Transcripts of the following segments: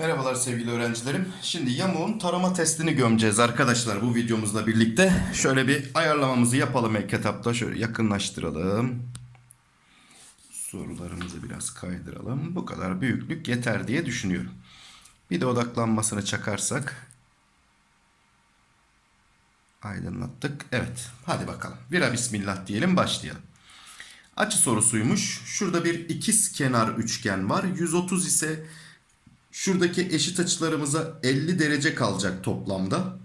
Merhabalar sevgili öğrencilerim. Şimdi yamuğun tarama testini gömeceğiz arkadaşlar bu videomuzla birlikte. Şöyle bir ayarlamamızı yapalım ilk etapta. Şöyle yakınlaştıralım. Sorularımızı biraz kaydıralım. Bu kadar büyüklük yeter diye düşünüyorum. Bir de odaklanmasını çakarsak. Aydınlattık. Evet. Hadi bakalım. Vira bismillah diyelim başlayalım. Açı sorusuymuş. Şurada bir ikiz kenar üçgen var. 130 ise şuradaki eşit açılarımıza 50 derece kalacak toplamda.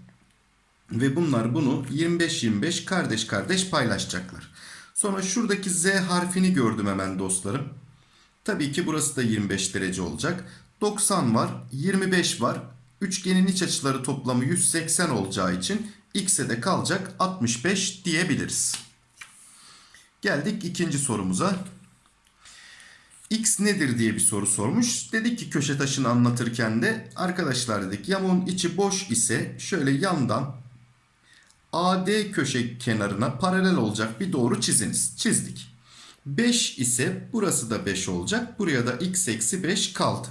Ve bunlar bunu 25-25 kardeş kardeş paylaşacaklar. Sonra şuradaki Z harfini gördüm hemen dostlarım. Tabii ki burası da 25 derece olacak. 90 var, 25 var. Üçgenin iç açıları toplamı 180 olacağı için x'e de kalacak 65 diyebiliriz. Geldik ikinci sorumuza. X nedir diye bir soru sormuş. Dedik ki köşe taşını anlatırken de arkadaşlar dedik yamuğun içi boş ise şöyle yandan AD köşe kenarına paralel olacak bir doğru çiziniz. Çizdik. 5 ise burası da 5 olacak. Buraya da x eksi 5 kaldı.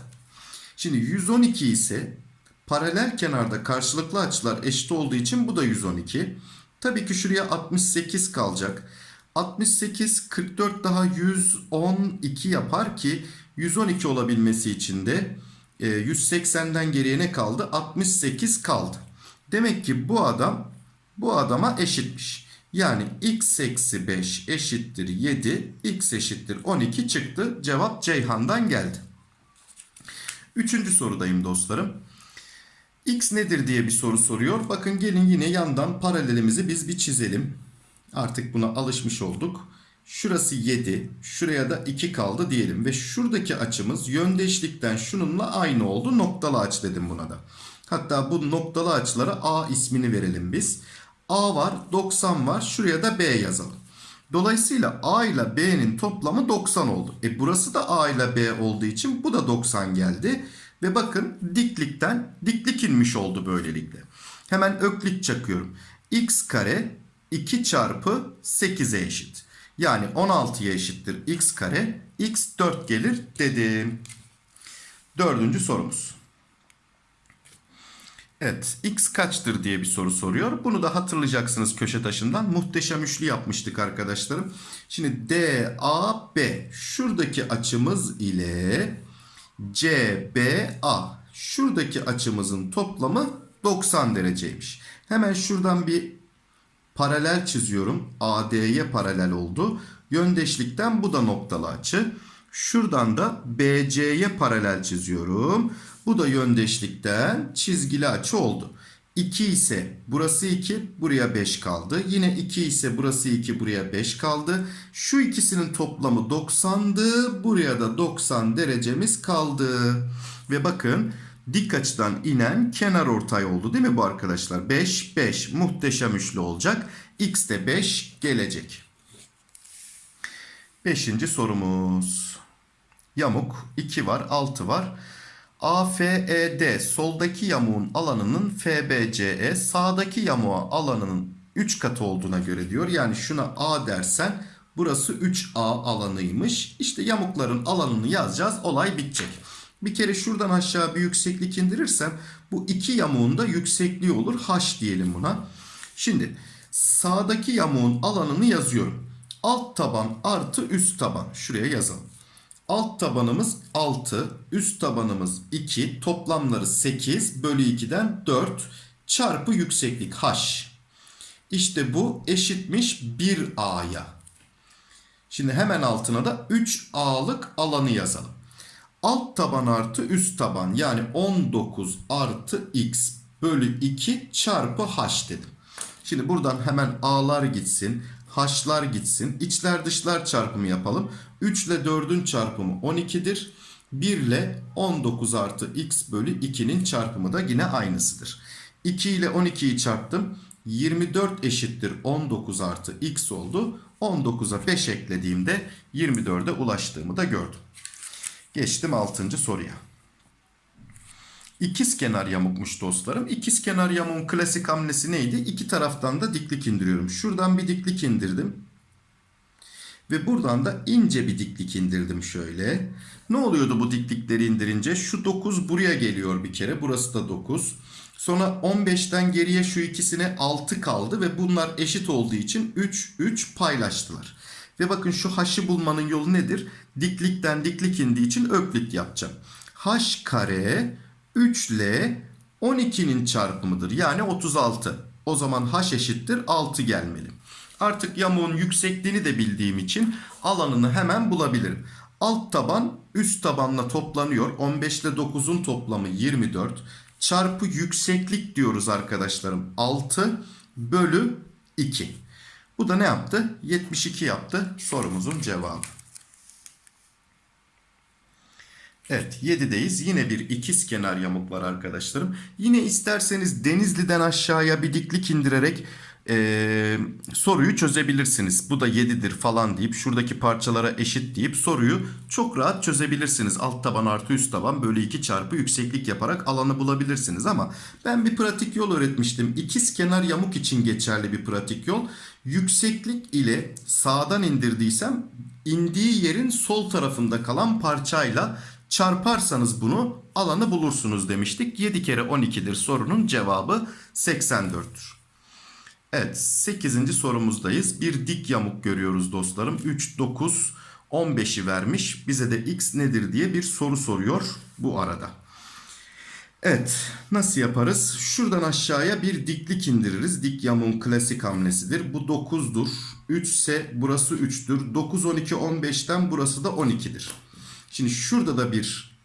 Şimdi 112 ise paralel kenarda karşılıklı açılar eşit olduğu için bu da 112. Tabii ki şuraya 68 kalacak. 68 44 daha 112 yapar ki 112 olabilmesi için de 180'den geriye ne kaldı? 68 kaldı. Demek ki bu adam bu adama eşitmiş. Yani x eksi 5 eşittir 7, x eşittir 12 çıktı. Cevap Ceyhan'dan geldi. Üçüncü sorudayım dostlarım. X nedir diye bir soru soruyor. Bakın gelin yine yandan paralelimizi biz bir çizelim. Artık buna alışmış olduk. Şurası 7. Şuraya da 2 kaldı diyelim. Ve şuradaki açımız yöndeşlikten şununla aynı oldu. Noktalı aç dedim buna da. Hatta bu noktalı açılara A ismini verelim biz. A var 90 var. Şuraya da B yazalım. Dolayısıyla A ile B'nin toplamı 90 oldu. E burası da A ile B olduğu için bu da 90 geldi. Ve bakın diklikten diklik inmiş oldu böylelikle. Hemen öklit çakıyorum. X kare 2 çarpı 8'e eşit. Yani 16'ya eşittir x kare. x 4 gelir dedim. Dördüncü sorumuz. Evet x kaçtır diye bir soru soruyor. Bunu da hatırlayacaksınız köşe taşından. Muhteşem üçlü yapmıştık arkadaşlarım. Şimdi DAB şuradaki açımız ile CBA şuradaki açımızın toplamı 90 dereceymiş. Hemen şuradan bir paralel çiziyorum. AD'ye paralel oldu. Yöndeşlikten bu da noktalı açı. Şuradan da BC'ye paralel çiziyorum. Bu da yöndeşlikten çizgili açı oldu. 2 ise burası 2 buraya 5 kaldı. Yine 2 ise burası 2 buraya 5 kaldı. Şu ikisinin toplamı 90'dı. Buraya da 90 derecemiz kaldı. Ve bakın dik açıdan inen kenar ortay oldu değil mi bu arkadaşlar? 5 5 muhteşem üçlü olacak. X de 5 gelecek. Beşinci sorumuz. Yamuk 2 var 6 var. AFED soldaki yamuğun alanının FBCE sağdaki yamuğa alanının 3 katı olduğuna göre diyor. Yani şuna A dersen burası 3A alanıymış. İşte yamukların alanını yazacağız olay bitecek. Bir kere şuradan aşağı bir yükseklik indirirsem bu iki yamuğun da yüksekliği olur. H diyelim buna. Şimdi sağdaki yamuğun alanını yazıyorum. Alt taban artı üst taban. Şuraya yazalım. Alt tabanımız 6, üst tabanımız 2, toplamları 8 bölü 2'den 4 çarpı yükseklik h. İşte bu eşitmiş 1a'ya. Şimdi hemen altına da 3a'lık alanı yazalım. Alt taban artı üst taban yani 19 artı x bölü 2 çarpı h dedim. Şimdi buradan hemen a'lar gitsin. H'lar gitsin. İçler dışlar çarpımı yapalım. 3 ile 4'ün çarpımı 12'dir. 1 ile 19 artı x bölü 2'nin çarpımı da yine aynısıdır. 2 ile 12'yi çarptım. 24 eşittir 19 artı x oldu. 19'a 5 eklediğimde 24'e ulaştığımı da gördüm. Geçtim 6. soruya. İkiz kenar yamukmuş dostlarım. İkiz kenar yamuğun klasik hamlesi neydi? İki taraftan da diklik indiriyorum. Şuradan bir diklik indirdim. Ve buradan da ince bir diklik indirdim şöyle. Ne oluyordu bu diklikleri indirince? Şu 9 buraya geliyor bir kere. Burası da 9. Sonra 15'ten geriye şu ikisine 6 kaldı ve bunlar eşit olduğu için 3 3 paylaştılar. Ve bakın şu h'ı bulmanın yolu nedir? Diklikten diklik indiği için öklit yapacağım. h kare 3l 12'nin çarpımıdır. Yani 36. O zaman h eşittir 6 gelmeli. Artık yamuğun yüksekliğini de bildiğim için alanını hemen bulabilirim. Alt taban üst tabanla toplanıyor. 15 ile 9'un toplamı 24. Çarpı yükseklik diyoruz arkadaşlarım. 6 bölü 2. Bu da ne yaptı? 72 yaptı sorumuzun cevabı. Evet 7'deyiz. Yine bir ikiz kenar yamuk var arkadaşlarım. Yine isterseniz Denizli'den aşağıya bir diklik indirerek eee, soruyu çözebilirsiniz. Bu da 7'dir falan deyip şuradaki parçalara eşit deyip soruyu çok rahat çözebilirsiniz. Alt taban artı üst taban bölü 2 çarpı yükseklik yaparak alanı bulabilirsiniz. Ama ben bir pratik yol öğretmiştim. İkiz kenar yamuk için geçerli bir pratik yol. Yükseklik ile sağdan indirdiysem indiği yerin sol tarafında kalan parçayla çarparsanız bunu alanı bulursunuz demiştik. 7 kere 12'dir sorunun cevabı 84'tür. Evet 8. sorumuzdayız. Bir dik yamuk görüyoruz dostlarım. 3, 9, 15'i vermiş. Bize de x nedir diye bir soru soruyor bu arada. Evet nasıl yaparız? Şuradan aşağıya bir diklik indiririz. Dik yamuğun klasik hamlesidir. Bu 9'dur. 3 ise burası 3'tür. 9, 12, 15'ten burası da 12'dir. Şimdi şurada da bir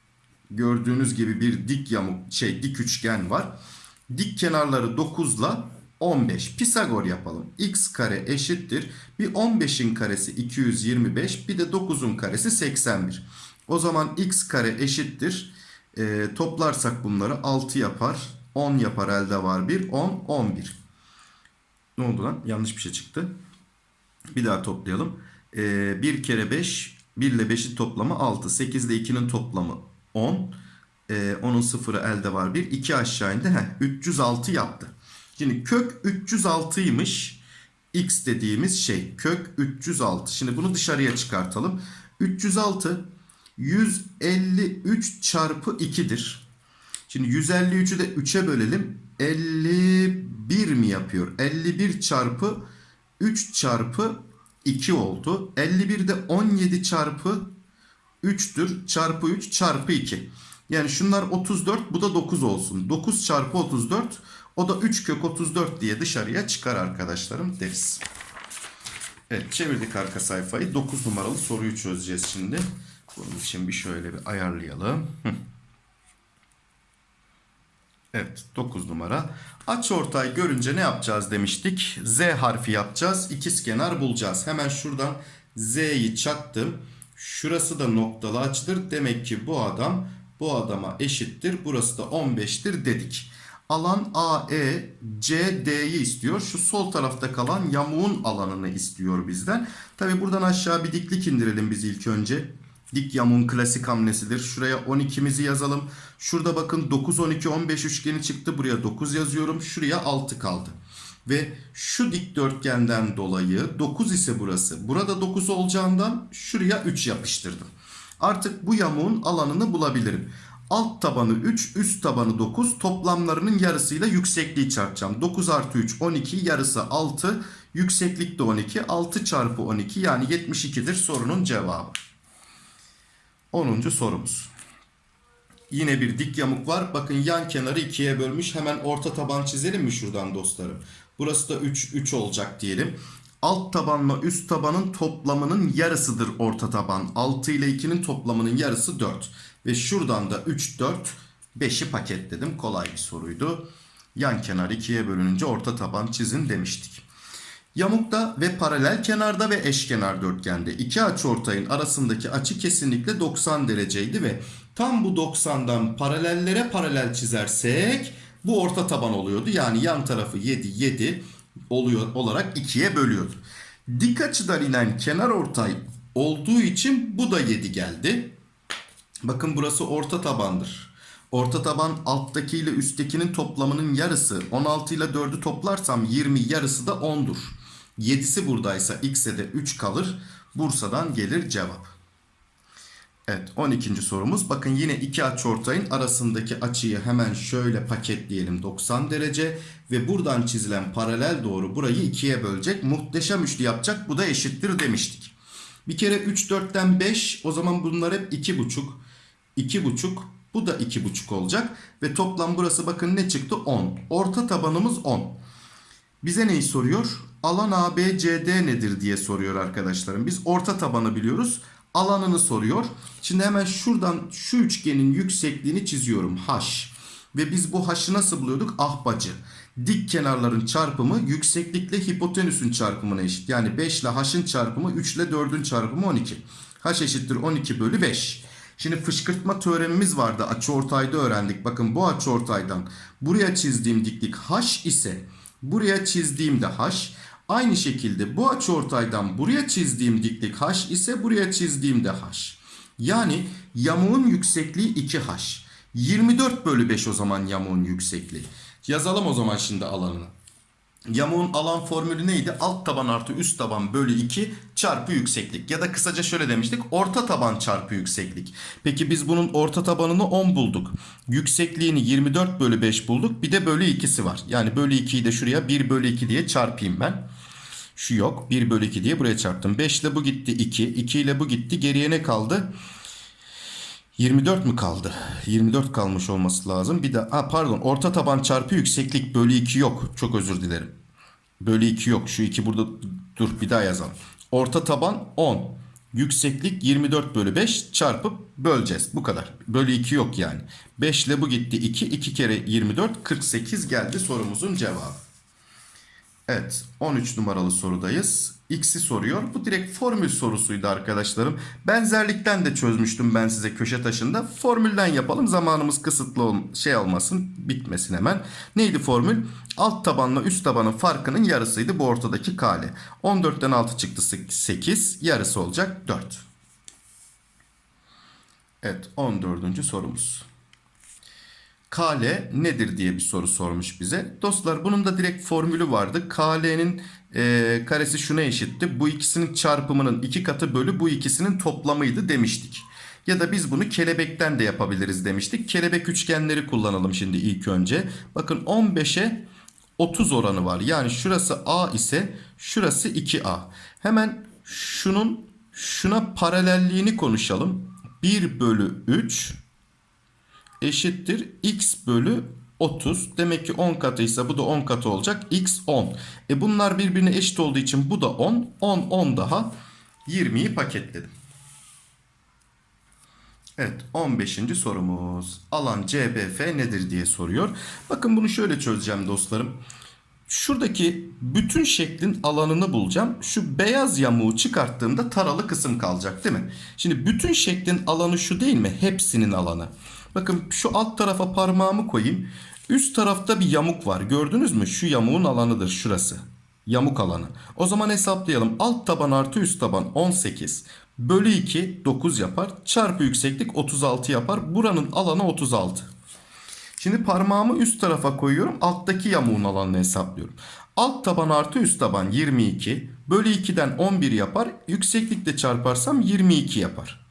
gördüğünüz gibi bir dik yamuk şey dik üçgen var. Dik kenarları 9 ile 15. Pisagor yapalım. x kare eşittir. Bir 15'in karesi 225 bir de 9'un karesi 81. O zaman x kare eşittir. E, toplarsak bunları 6 yapar. 10 yapar elde var 1. 10, 11. Ne oldu lan? Yanlış bir şey çıktı. Bir daha toplayalım. E, 1 kere 5 1 ile 5'in toplamı 6. 8 ile 2'nin toplamı 10. E, onun sıfırı elde var 1. 2 aşağı indi. Heh, 306 yaptı. Şimdi kök 306'ymış. X dediğimiz şey. Kök 306. Şimdi bunu dışarıya çıkartalım. 306 153 çarpı 2'dir. Şimdi 153'ü de 3'e bölelim. 51 mi yapıyor? 51 çarpı 3 çarpı 2 oldu. 51 de 17 çarpı 3'tür. Çarpı 3 çarpı 2. Yani şunlar 34 bu da 9 olsun. 9 çarpı 34 o da 3 kök 34 diye dışarıya çıkar arkadaşlarım deriz. Evet çevirdik arka sayfayı. 9 numaralı soruyu çözeceğiz şimdi. Bunun için bir şöyle bir ayarlayalım. Evet 9 numara. Aç ortay görünce ne yapacağız demiştik. Z harfi yapacağız. İkizkenar bulacağız. Hemen şuradan Z'yi çaktım. Şurası da noktalı açıdır. Demek ki bu adam bu adama eşittir. Burası da 15'tir dedik. Alan AE CD'yi istiyor. Şu sol tarafta kalan yamuğun alanını istiyor bizden. Tabi buradan aşağı bir diklik indirelim biz ilk önce. Dik yamuğun klasik hamlesidir. Şuraya 12'mizi yazalım. Şurada bakın 9, 12, 15 üçgeni çıktı. Buraya 9 yazıyorum. Şuraya 6 kaldı. Ve şu dikdörtgenden dolayı 9 ise burası. Burada 9 olacağından şuraya 3 yapıştırdım. Artık bu yamuğun alanını bulabilirim. Alt tabanı 3, üst tabanı 9. Toplamlarının yarısıyla yüksekliği çarpacağım. 9 artı 3, 12. Yarısı 6. Yükseklik de 12. 6 çarpı 12 yani 72'dir sorunun cevabı. 10. sorumuz. Yine bir dik yamuk var. Bakın yan kenarı ikiye bölmüş. Hemen orta taban çizelim mi şuradan dostlarım? Burası da 3, 3 olacak diyelim. Alt tabanla üst tabanın toplamının yarısıdır orta taban. 6 ile 2'nin toplamının yarısı 4. Ve şuradan da 3, 4, 5'i paketledim. Kolay bir soruydu. Yan kenar ikiye bölününce orta taban çizin demiştik. Yamukta ve paralel kenarda ve eşkenar dörtgende iki açıortayın arasındaki açı kesinlikle 90 dereceydi ve tam bu 90'dan paralellere paralel çizersek bu orta taban oluyordu. Yani yan tarafı 7 7 oluyor olarak ikiye bölüyordu. Dik açıdan inen kenar ortay olduğu için bu da 7 geldi. Bakın burası orta tabandır. Orta taban alttaki ile üsttekinin toplamının yarısı. 16 ile 4'ü toplarsam 20 yarısı da 10'dur. 7'si buradaysa x'e de 3 kalır. Bursa'dan gelir cevap. Evet 12. sorumuz. Bakın yine iki açıortayın arasındaki açıyı hemen şöyle paketleyelim 90 derece. Ve buradan çizilen paralel doğru burayı ikiye bölecek. Muhteşem üçlü yapacak. Bu da eşittir demiştik. Bir kere 3 4'ten 5 o zaman bunlar hep 2,5. 2,5 bu da 2,5 olacak. Ve toplam burası bakın ne çıktı 10. Orta tabanımız 10. Bize neyi soruyor? Alan ABCD nedir diye soruyor arkadaşlarım. Biz orta tabanı biliyoruz. Alanını soruyor. Şimdi hemen şuradan şu üçgenin yüksekliğini çiziyorum. H. Ve biz bu H'ı nasıl buluyorduk? Ahbacı. Dik kenarların çarpımı yükseklikle hipotenüsün çarpımına eşit. Yani 5 ile H'ın çarpımı 3 ile 4'ün çarpımı 12. H eşittir 12 bölü 5. Şimdi fışkırtma teoremimiz vardı. Açıortayda öğrendik. Bakın bu açıortaydan buraya çizdiğim diklik H ise buraya çizdiğim de H. Aynı şekilde bu açıortaydan buraya çizdiğim diklik H ise buraya çizdiğim de H. Yani yamuğun yüksekliği 2H. 24 bölü 5 o zaman yamuğun yüksekliği. Yazalım o zaman şimdi alanını. Yamuğun alan formülü neydi? Alt taban artı üst taban bölü 2 çarpı yükseklik. Ya da kısaca şöyle demiştik. Orta taban çarpı yükseklik. Peki biz bunun orta tabanını 10 bulduk. Yüksekliğini 24 bölü 5 bulduk. Bir de bölü 2'si var. Yani bölü 2'yi de şuraya 1 bölü 2 diye çarpayım ben. Şu yok. 1 bölü 2 diye buraya çarptım. 5 ile bu gitti 2. 2 ile bu gitti. Geriye ne kaldı? 24 mü kaldı? 24 kalmış olması lazım. Bir de ha pardon orta taban çarpı yükseklik bölü 2 yok. Çok özür dilerim. Bölü 2 yok. Şu 2 burada dur bir daha yazalım. Orta taban 10. Yükseklik 24 bölü 5 çarpıp böleceğiz. Bu kadar. Bölü 2 yok yani. 5 ile bu gitti 2. 2 kere 24 48 geldi sorumuzun cevabı. Evet 13 numaralı sorudayız. X'i soruyor. Bu direkt formül sorusuydu arkadaşlarım. Benzerlikten de çözmüştüm ben size köşe taşında. Formülden yapalım. Zamanımız kısıtlı ol şey olmasın. Bitmesin hemen. Neydi formül? Alt tabanla üst tabanın farkının yarısıydı bu ortadaki kale. 14'ten 6 çıktı 8. Yarısı olacak 4. Evet 14. sorumuz. KL nedir diye bir soru sormuş bize. Dostlar bunun da direkt formülü vardı. KL'nin e, karesi şuna eşitti. Bu ikisinin çarpımının iki katı bölü bu ikisinin toplamıydı demiştik. Ya da biz bunu kelebekten de yapabiliriz demiştik. Kelebek üçgenleri kullanalım şimdi ilk önce. Bakın 15'e 30 oranı var. Yani şurası A ise şurası 2A. Hemen şunun şuna paralelliğini konuşalım. 1 bölü 3 eşittir x bölü 30. Demek ki 10 katıysa bu da 10 katı olacak. x 10. E bunlar birbirine eşit olduğu için bu da 10. 10 10 daha 20'yi paketledim. Evet 15. sorumuz. Alan CBF nedir diye soruyor. Bakın bunu şöyle çözeceğim dostlarım. Şuradaki bütün şeklin alanını bulacağım. Şu beyaz yamuğu çıkarttığımda taralı kısım kalacak değil mi? Şimdi bütün şeklin alanı şu değil mi? Hepsinin alanı. Bakın şu alt tarafa parmağımı koyayım. Üst tarafta bir yamuk var. Gördünüz mü? Şu yamuğun alanıdır şurası. Yamuk alanı. O zaman hesaplayalım. Alt taban artı üst taban 18. Bölü 2 9 yapar. Çarpı yükseklik 36 yapar. Buranın alanı 36. Şimdi parmağımı üst tarafa koyuyorum. Alttaki yamuğun alanını hesaplıyorum. Alt taban artı üst taban 22. Bölü 2'den 11 yapar. Yükseklikle çarparsam 22 yapar.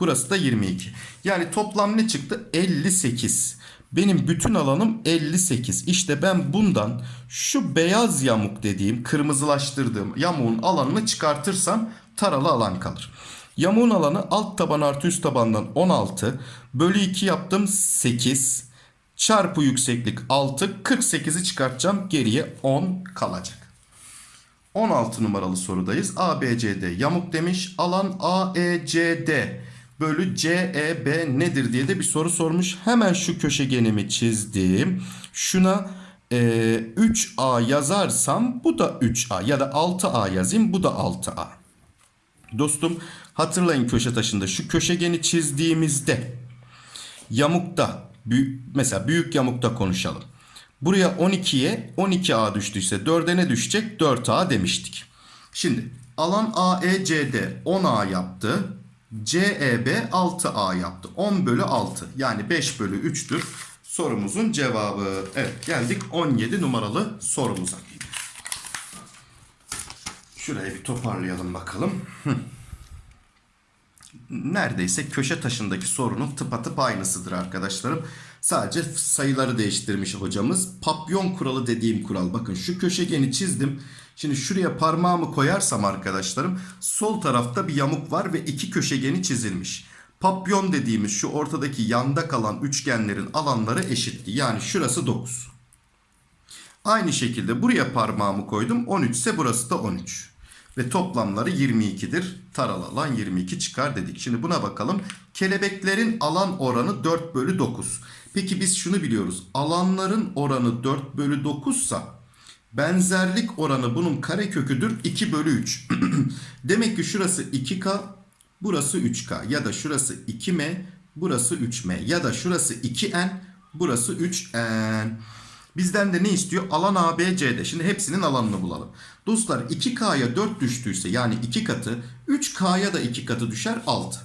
Burası da 22. Yani toplam ne çıktı? 58. Benim bütün alanım 58. İşte ben bundan şu beyaz yamuk dediğim kırmızılaştırdığım yamuğun alanını çıkartırsam taralı alan kalır. Yamuğun alanı alt taban artı üst tabandan 16. Bölü 2 yaptım 8. Çarpı yükseklik 6. 48'i çıkartacağım. Geriye 10 kalacak. 16 numaralı sorudayız. ABCD yamuk demiş. Alan AECD bölü CEB nedir diye de bir soru sormuş. Hemen şu köşegenimi çizdim. Şuna e, 3A yazarsam bu da 3A ya da 6A yazayım bu da 6A. Dostum hatırlayın köşe taşında şu köşegeni çizdiğimizde yamukta mesela büyük yamukta konuşalım. Buraya 12'ye 12A düştüyse 4'e ne düşecek? 4A demiştik. Şimdi alan AECD 10A yaptı. CEB 6A yaptı. 10 bölü 6 yani 5 bölü 3'tür sorumuzun cevabı. Evet geldik 17 numaralı sorumuza. Şurayı bir toparlayalım bakalım. Neredeyse köşe taşındaki sorunun tıpatıp aynısıdır arkadaşlarım. Sadece sayıları değiştirmiş hocamız. Papyon kuralı dediğim kural. Bakın şu köşegeni çizdim. Şimdi şuraya parmağımı koyarsam arkadaşlarım sol tarafta bir yamuk var ve iki köşegeni çizilmiş. Papyon dediğimiz şu ortadaki yanda kalan üçgenlerin alanları eşitti. Yani şurası 9. Aynı şekilde buraya parmağımı koydum. 13 ise burası da 13. Ve toplamları 22'dir. Taral alan 22 çıkar dedik. Şimdi buna bakalım. Kelebeklerin alan oranı 4 bölü 9. Peki biz şunu biliyoruz. Alanların oranı 4 bölü 9 sa benzerlik oranı bunun kareköküdür 2 bölü 3. Demek ki şurası 2K burası 3K ya da şurası 2M burası 3M ya da şurası 2N burası 3N. Bizden de ne istiyor? Alan ABC'de. Şimdi hepsinin alanını bulalım. Dostlar 2K'ya 4 düştüyse yani 2 katı 3K'ya da 2 katı düşer 6.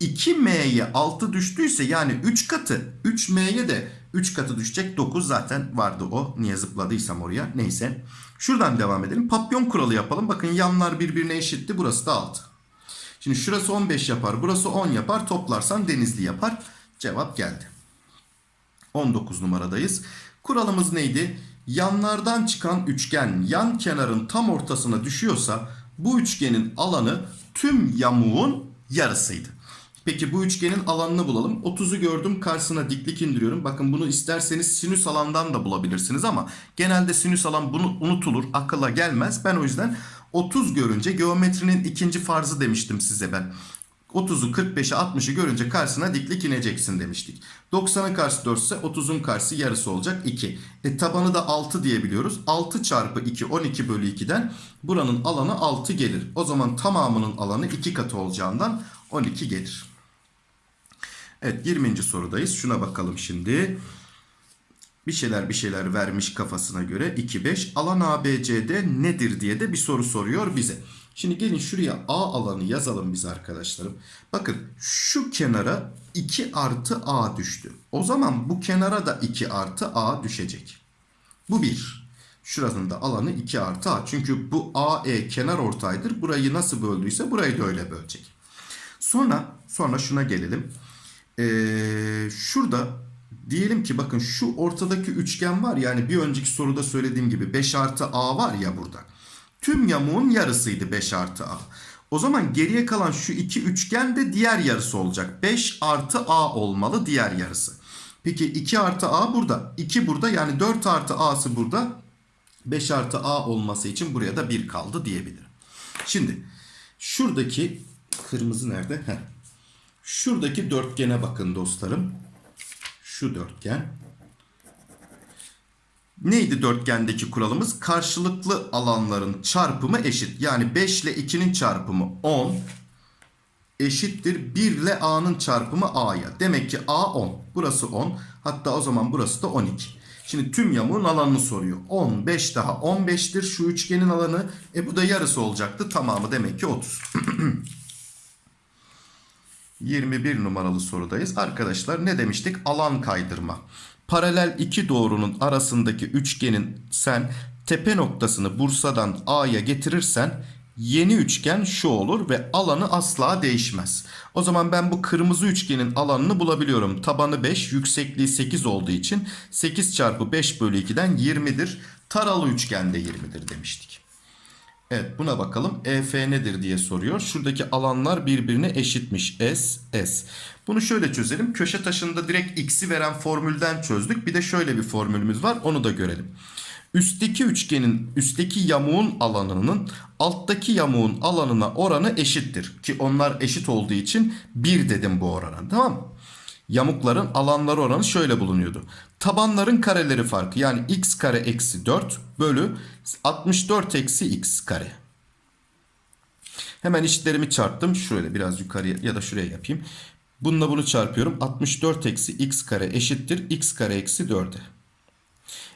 2M'ye 6 düştüyse yani 3 katı 3M'ye de 3 katı düşecek 9 zaten vardı o. Niye zıpladıysam oraya neyse. Şuradan devam edelim. Papyon kuralı yapalım. Bakın yanlar birbirine eşitti. Burası da 6. Şimdi şurası 15 yapar. Burası 10 yapar. Toplarsan denizli yapar. Cevap geldi. 19 numaradayız. Kuralımız neydi? Yanlardan çıkan üçgen yan kenarın tam ortasına düşüyorsa bu üçgenin alanı tüm yamuğun yarısıydı. Peki bu üçgenin alanını bulalım. 30'u gördüm karşısına diklik indiriyorum. Bakın bunu isterseniz sinüs alandan da bulabilirsiniz ama genelde sinüs alan bunu unutulur. Akıla gelmez. Ben o yüzden 30 görünce geometrinin ikinci farzı demiştim size ben. 30'u 45'i 60'ı görünce karşısına diklik ineceksin demiştik. 90'ın karşısı 4 ise 30'un karşısı yarısı olacak 2. E tabanı da 6 diyebiliyoruz. 6 çarpı 2 12 bölü 2'den buranın alanı 6 gelir. O zaman tamamının alanı 2 katı olacağından 12 gelir. Evet 20. sorudayız. Şuna bakalım şimdi. Bir şeyler bir şeyler vermiş kafasına göre 2 5 alan ABCD nedir diye de bir soru soruyor bize. Şimdi gelin şuraya A alanı yazalım biz arkadaşlarım. Bakın şu kenara 2 artı A düştü. O zaman bu kenara da 2 artı A düşecek. Bu 1. Şurasının da alanı 2 artı A. Çünkü bu AE kenar ortaydır. Burayı nasıl böldüyse burayı da öyle bölecek. Sonra sonra şuna gelelim. Ee, şurada diyelim ki bakın şu ortadaki üçgen var yani bir önceki soruda söylediğim gibi 5 artı A var ya burada. Tüm yamuğun yarısıydı 5 artı A. O zaman geriye kalan şu iki üçgen de diğer yarısı olacak. 5 artı A olmalı diğer yarısı. Peki 2 artı A burada. 2 burada yani 4 artı A'sı burada. 5 artı A olması için buraya da 1 kaldı diyebilirim. Şimdi şuradaki kırmızı nerede? Heh. Şuradaki dörtgene bakın dostlarım. Şu dörtgen. Neydi dörtgendeki kuralımız? Karşılıklı alanların çarpımı eşit. Yani 5 ile 2'nin çarpımı 10 eşittir 1 ile A'nın çarpımı A'ya. Demek ki A 10. Burası 10. Hatta o zaman burası da 12. Şimdi tüm yamuğun alanını soruyor. 10, 5 daha 15'tir şu üçgenin alanı. E bu da yarısı olacaktı. Tamamı demek ki 30. 21 numaralı sorudayız. Arkadaşlar ne demiştik? Alan kaydırma. Paralel iki doğrunun arasındaki üçgenin sen tepe noktasını Bursa'dan A'ya getirirsen yeni üçgen şu olur ve alanı asla değişmez. O zaman ben bu kırmızı üçgenin alanını bulabiliyorum. Tabanı 5, yüksekliği 8 olduğu için 8 çarpı 5 bölü 2'den 20'dir. Taralı üçgen de 20'dir demiştik. Evet buna bakalım. EF nedir diye soruyor. Şuradaki alanlar birbirine eşitmiş. S, S. Bunu şöyle çözelim. Köşe taşında direkt x'i veren formülden çözdük. Bir de şöyle bir formülümüz var. Onu da görelim. Üstteki üçgenin üstteki yamuğun alanının alttaki yamuğun alanına oranı eşittir. Ki onlar eşit olduğu için 1 dedim bu orana. Tamam mı? Yamukların alanları oranı şöyle bulunuyordu. Tabanların kareleri farkı yani x kare eksi 4 bölü 64 eksi x kare. Hemen işlerimi çarptım. Şöyle biraz yukarıya ya da şuraya yapayım. Bununla bunu çarpıyorum. 64 eksi x kare eşittir. x kare eksi 4'e.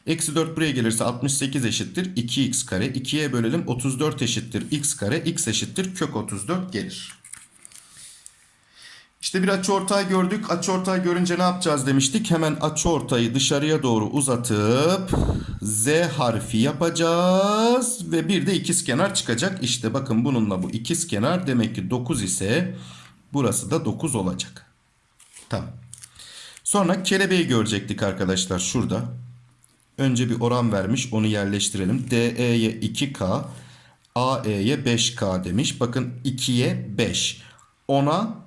Eksi 4 buraya gelirse 68 eşittir. 2x kare. 2'ye bölelim. 34 eşittir. x kare. x eşittir. Kök 34 gelir. İşte bir açıortay gördük. Açıortay görünce ne yapacağız demiştik? Hemen açıortayı dışarıya doğru uzatıp Z harfi yapacağız ve bir de ikizkenar çıkacak. İşte bakın bununla bu ikizkenar demek ki 9 ise burası da 9 olacak. Tamam. Sonra kelebeği görecektik arkadaşlar şurada. Önce bir oran vermiş onu yerleştirelim. DE'ye 2K, AE'ye 5K demiş. Bakın 2'ye 5. 10'a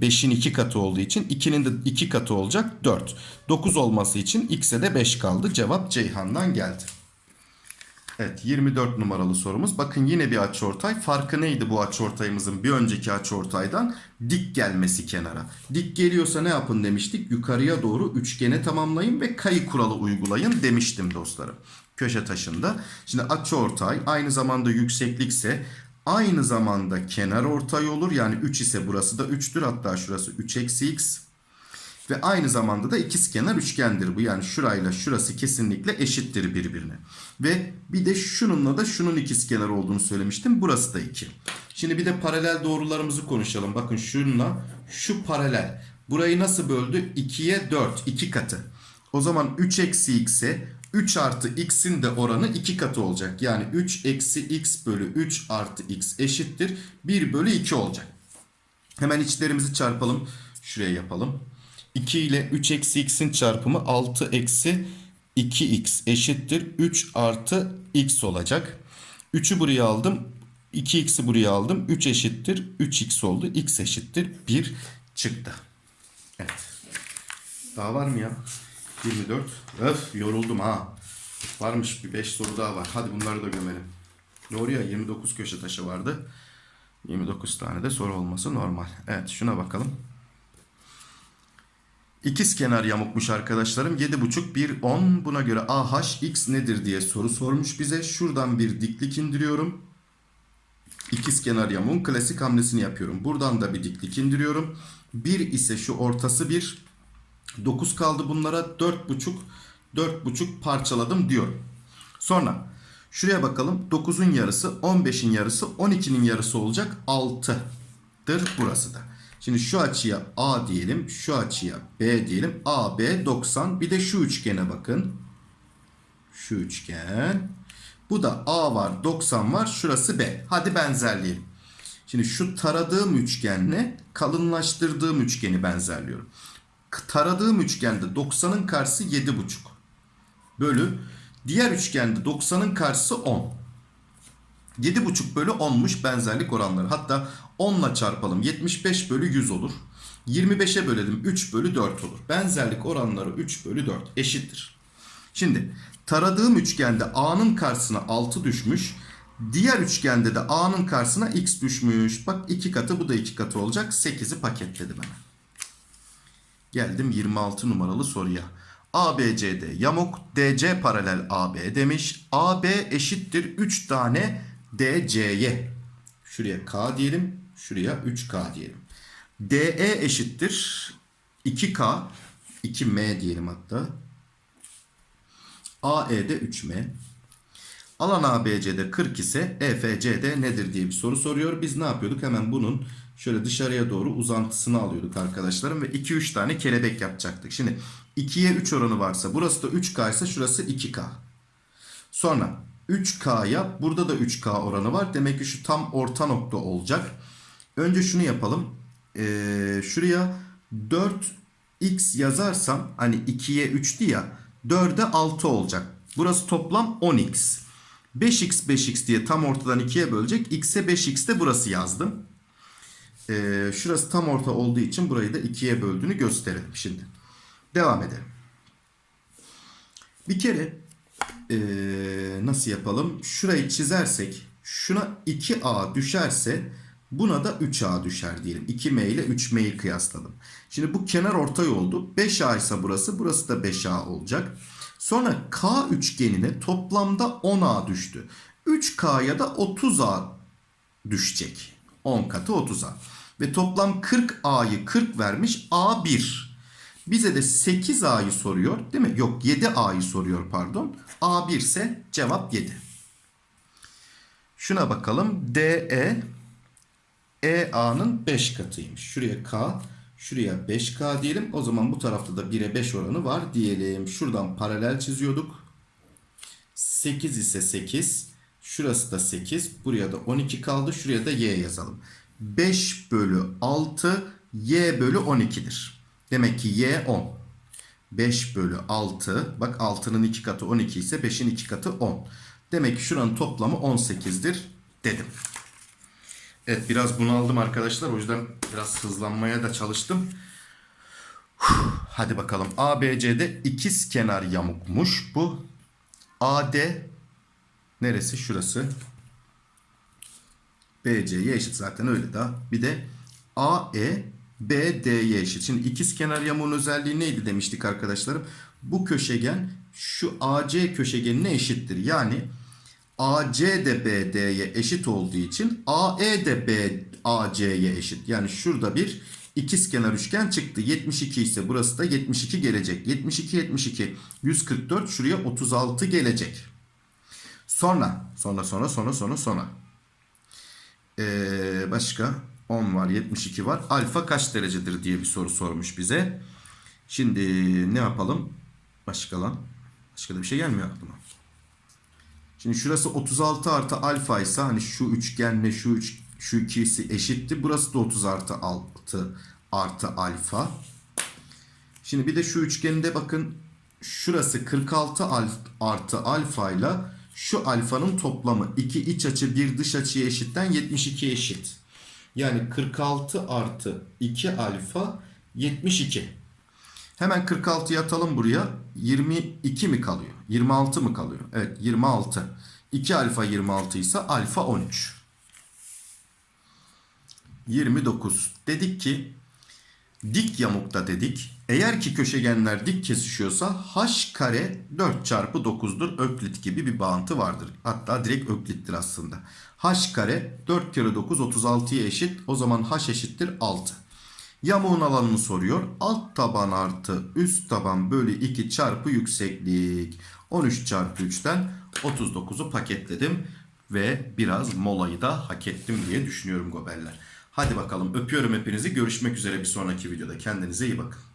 5'in 2 katı olduğu için 2'nin de 2 katı olacak 4. 9 olması için x'e de 5 kaldı. Cevap Ceyhan'dan geldi. Evet 24 numaralı sorumuz. Bakın yine bir açıortay. Farkı neydi bu açıortayımızın bir önceki açıortaydan? Dik gelmesi kenara. Dik geliyorsa ne yapın demiştik? Yukarıya doğru üçgene tamamlayın ve kayı kuralı uygulayın demiştim dostlarım. Köşe taşında. Şimdi açıortay aynı zamanda yükseklikse aynı zamanda kenar ortay olur. Yani 3 ise burası da 3'tür. Hatta şurası 3 eksi x. Ve aynı zamanda da ikizkenar üçgendir bu. Yani şurayla şurası kesinlikle eşittir birbirine. Ve bir de şununla da şunun ikizkenar olduğunu söylemiştim. Burası da 2. Şimdi bir de paralel doğrularımızı konuşalım. Bakın şununla şu paralel. Burayı nasıl böldü? 2'ye 4. 2 katı. O zaman 3 eksi x'e 3 artı x'in de oranı 2 katı olacak. Yani 3 eksi x bölü 3 artı x eşittir. 1 bölü 2 olacak. Hemen içlerimizi çarpalım. Şuraya yapalım. 2 ile 3 eksi x'in çarpımı 6 eksi 2x eşittir. 3 artı x olacak. 3'ü buraya aldım. 2x'i buraya aldım. 3 eşittir. 3x oldu. x eşittir. 1 çıktı. Evet. Daha var mı ya? 24. Öf yoruldum ha. Varmış bir 5 soru daha var. Hadi bunları da gömelim. Doğru ya 29 köşe taşı vardı. 29 tane de soru olması normal. Evet şuna bakalım. İkiz kenar yamukmuş arkadaşlarım. 7,5 1 10. Buna göre AH x nedir diye soru sormuş bize. Şuradan bir diklik indiriyorum. İkiz kenar yamuğun klasik hamlesini yapıyorum. Buradan da bir diklik indiriyorum. 1 ise şu ortası 1. 9 kaldı bunlara 4,5 4,5 parçaladım diyorum. Sonra şuraya bakalım. 9'un yarısı 15'in yarısı 12'nin yarısı olacak 6'dır burası da. Şimdi şu açıya A diyelim. Şu açıya B diyelim. A, B 90. Bir de şu üçgene bakın. Şu üçgen. Bu da A var 90 var. Şurası B. Hadi benzerleyelim. Şimdi şu taradığım üçgenle kalınlaştırdığım üçgeni benzerliyorum. Taradığım üçgende 90'ın karşısı 7,5. Bölü. Diğer üçgende 90'ın karşısı 10. 7,5 bölü 10'muş benzerlik oranları. Hatta 10 ile çarpalım. 75 bölü 100 olur. 25'e bölelim 3 bölü 4 olur. Benzerlik oranları 3 bölü 4 eşittir. Şimdi taradığım üçgende A'nın karşısına 6 düşmüş. Diğer üçgende de A'nın karşısına X düşmüş. Bak 2 katı bu da 2 katı olacak. 8'i paketledi bana. Geldim 26 numaralı soruya. ABCD yamuk DC paralel AB demiş. AB eşittir 3 tane DC'ye. Şuraya K diyelim. Şuraya 3K diyelim. DE eşittir 2K 2M diyelim hatta. AE'de 3M. Alan ABC'de 40 ise EFC'de nedir diye bir soru soruyor. Biz ne yapıyorduk? Hemen bunun şöyle dışarıya doğru uzantısını alıyorduk arkadaşlarım. Ve 2-3 tane kelebek yapacaktık. Şimdi 2'ye 3 oranı varsa burası da 3K ise şurası 2K. Sonra 3K'ya burada da 3K oranı var. Demek ki şu tam orta nokta olacak. Önce şunu yapalım. Ee, şuraya 4x yazarsam hani 2'ye 3'tü ya 4'e 6 olacak. Burası toplam 10x. 5x 5x diye tam ortadan 2'ye bölecek. x'e 5x de burası yazdım. Ee, şurası tam orta olduğu için burayı da 2'ye böldüğünü gösterelim şimdi. Devam edelim. Bir kere ee, nasıl yapalım? Şurayı çizersek şuna 2a düşerse buna da 3a düşer diyelim. 2m ile 3m'yi kıyasladım. Şimdi bu kenar ortay oldu. 5a ise burası. Burası da 5a olacak. Sonra k üçgenine toplamda 10a düştü. 3k'ya da 30a düşecek. 10 katı 30a. Ve toplam 40a'yı 40 vermiş. a 1. Bize de 8a'yı soruyor değil mi? Yok 7a'yı soruyor pardon. a 1 ise cevap 7. Şuna bakalım. DE EA'nın 5 katıymış. Şuraya K, Şuraya 5K diyelim. O zaman bu tarafta da 1'e 5 oranı var diyelim. Şuradan paralel çiziyorduk. 8 ise 8. Şurası da 8. Buraya da 12 kaldı. Şuraya da y yazalım. 5 bölü 6 y bölü 12'dir. Demek ki y 10. 5 bölü 6. Bak 6'nın 2 katı 12 ise 5'in 2 katı 10. Demek ki şuranın toplamı 18'dir dedim. Evet biraz bunaldım arkadaşlar. O yüzden biraz hızlanmaya da çalıştım. Hadi bakalım. ABC'de ikiz kenar yamukmuş bu. AD neresi? Şurası. BC'ye eşit zaten öyle daha. Bir de AE BD'ye eşit. Şimdi ikiz kenar yamuğun özelliği neydi demiştik arkadaşlarım? Bu köşegen şu AC köşegenine eşittir. Yani AC de BD'ye eşit olduğu için AE de B AC'ye eşit. Yani şurada bir ikizkenar üçgen çıktı. 72 ise burası da 72 gelecek. 72 72 144 şuraya 36 gelecek. Sonra sonra sonra sonra sonra sonra. Ee, başka 10 var 72 var. Alfa kaç derecedir diye bir soru sormuş bize. Şimdi ne yapalım? Başka lan. Başka da bir şey gelmiyor aklıma. Şimdi şurası 36 artı alfa ise hani şu üçgenle şu üç, şu ikisi eşitti. Burası da 30 artı 6 artı alfa. Şimdi bir de şu üçgeninde bakın şurası 46 alf, artı alfa ile şu alfanın toplamı 2 iç açı 1 dış açıya eşitten 72 eşit. Yani 46 artı 2 alfa 72. Hemen 46'yı atalım buraya. 22 mi kalıyor? 26 mı kalıyor? Evet 26. 2 alfa 26 ise alfa 13. 29. Dedik ki dik yamukta dedik. Eğer ki köşegenler dik kesişiyorsa h kare 4 çarpı 9'dur. Öklit gibi bir bağıntı vardır. Hatta direkt öklittir aslında. h kare 4 kere 9 36'ya eşit. O zaman h eşittir 6. Yamuğun alanını soruyor. Alt taban artı üst taban bölü 2 çarpı yükseklik. 13 çarpı 3'ten 39'u paketledim. Ve biraz molayı da hak ettim diye düşünüyorum gobeller. Hadi bakalım öpüyorum hepinizi. Görüşmek üzere bir sonraki videoda. Kendinize iyi bakın.